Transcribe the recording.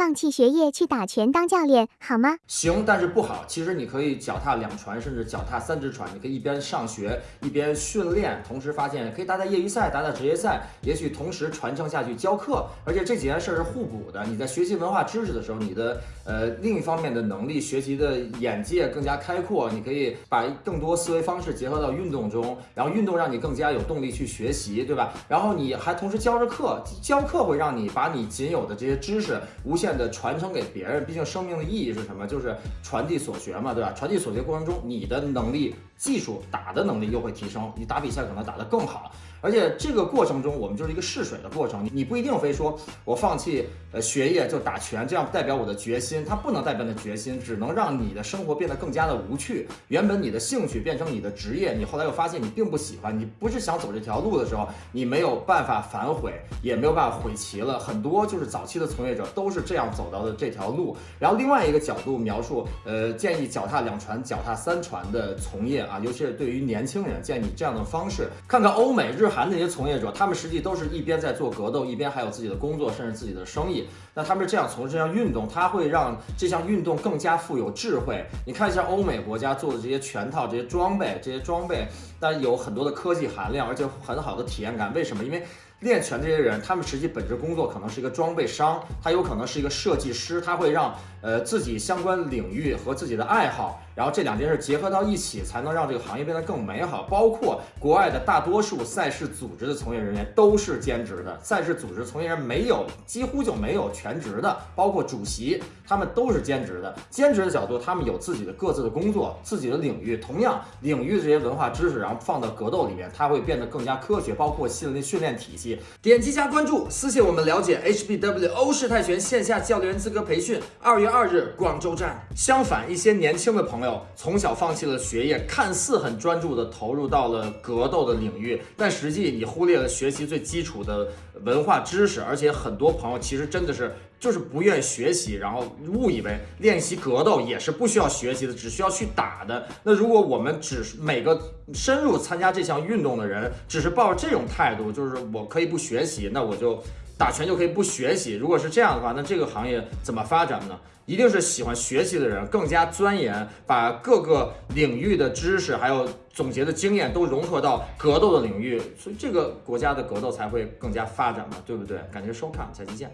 放弃学业去打拳当教练好吗？行，但是不好。其实你可以脚踏两船，甚至脚踏三只船。你可以一边上学一边训练，同时发现可以打打业余赛，打打职业赛，也许同时传承下去教课。而且这几件事是互补的。你在学习文化知识的时候，你的呃另一方面的能力、学习的眼界更加开阔。你可以把更多思维方式结合到运动中，然后运动让你更加有动力去学习，对吧？然后你还同时教着课，教课会让你把你仅有的这些知识无限的传承给别人。毕竟生命的意义是什么？就是传递所学嘛，对吧？传递所学过程中，你的能力、技术、打的能力又会提升，你打比赛可能打得更好。而且这个过程中，我们就是一个试水的过程。你不一定非说我放弃呃学业就打拳，这样代表我的决心，它不能代表你的决心，只能让你的生活变得更加的无趣。原本你的兴趣变成你的职业，你后来又发现你并不喜欢，你不是想走这条路的时候，你没有办法反悔，也没有办法悔棋了。很多就是早期的从业者都是这样这样走到的这条路。然后另外一个角度描述，呃，建议脚踏两船、脚踏三船的从业啊，尤其是对于年轻人，建议这样的方式，看看欧美日。韩那些从业者，他们实际都是一边在做格斗，一边还有自己的工作，甚至自己的生意。那他们是这样从事这项运动，它会让这项运动更加富有智慧。你看一下欧美国家做的这些拳套、这些装备，这些装备，那有很多的科技含量，而且很好的体验感。为什么？因为练拳这些人，他们实际本职工作可能是一个装备商，他有可能是一个设计师，他会让呃自己相关领域和自己的爱好。然后这两件事结合到一起，才能让这个行业变得更美好。包括国外的大多数赛事组织的从业人员都是兼职的，赛事组织从业人员没有，几乎就没有全职的。包括主席，他们都是兼职的。兼职的角度，他们有自己的各自的工作，自己的领域。同样领域的这些文化知识，然后放到格斗里面，它会变得更加科学。包括训练训练体系，点击加关注，私信我们了解 HBW 欧式泰拳线下教练员资格培训，二月二日广州站。相反，一些年轻的朋友从小放弃了学业，看似很专注的投入到了格斗的领域，但实际你忽略了学习最基础的文化知识，而且很多朋友其实真的是就是不愿学习，然后误以为练习格斗也是不需要学习的，只需要去打的。那如果我们只是每个深入参加这项运动的人，只是抱着这种态度，就是我可以不学习，那我就打拳就可以不学习。如果是这样的话，那这个行业怎么发展呢？一定是喜欢学习的人，更加钻研，把各个领域的知识还有总结的经验都融合到格斗的领域，所以这个国家的格斗才会更加发展嘛，对不对？感谢收看，下期见。